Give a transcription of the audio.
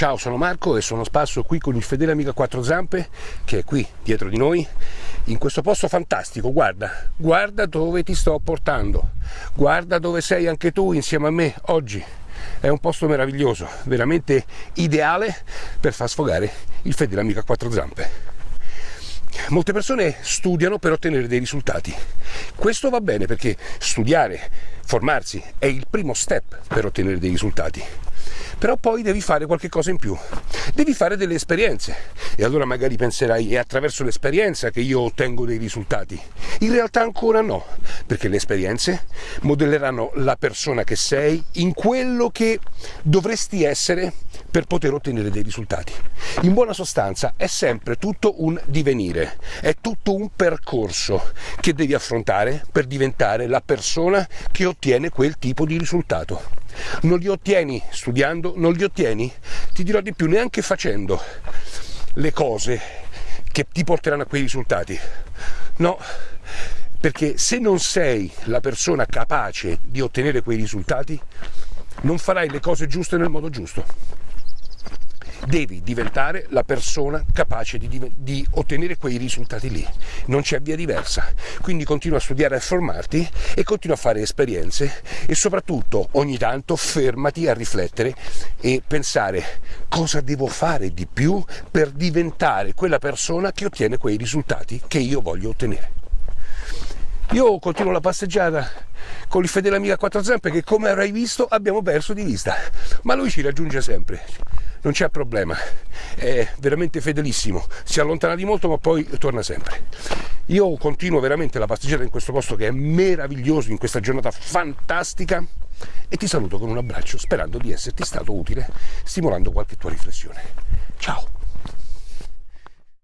Ciao, sono Marco e sono spasso qui con il fedele amico a quattro zampe che è qui dietro di noi in questo posto fantastico. Guarda, guarda dove ti sto portando, guarda dove sei anche tu insieme a me oggi. È un posto meraviglioso, veramente ideale per far sfogare il fedele amico a quattro zampe. Molte persone studiano per ottenere dei risultati. Questo va bene perché studiare, formarsi è il primo step per ottenere dei risultati però poi devi fare qualche cosa in più, devi fare delle esperienze e allora magari penserai è attraverso l'esperienza che io ottengo dei risultati. In realtà ancora no, perché le esperienze modelleranno la persona che sei in quello che dovresti essere per poter ottenere dei risultati. In buona sostanza è sempre tutto un divenire, è tutto un percorso che devi affrontare per diventare la persona che ottiene quel tipo di risultato. Non li ottieni studiando, non li ottieni, ti dirò di più, neanche facendo le cose che ti porteranno a quei risultati. No, perché se non sei la persona capace di ottenere quei risultati, non farai le cose giuste nel modo giusto devi diventare la persona capace di, di, ottenere quei risultati lì. Non c'è via diversa. Quindi continua a studiare e formarti e continua a fare esperienze e soprattutto ogni tanto fermati a riflettere e pensare cosa devo fare di più per diventare quella persona che ottiene quei risultati che io voglio ottenere. Io continuo la passeggiata con il fedele amico a quattro zampe che come avrai visto abbiamo perso di vista, ma lui ci raggiunge sempre non c'è problema, è veramente fedelissimo, si allontana di molto ma poi torna sempre. Io continuo veramente la passeggiata in questo posto che è meraviglioso, in questa giornata fantastica e ti saluto con un abbraccio sperando di esserti stato utile, stimolando qualche tua riflessione.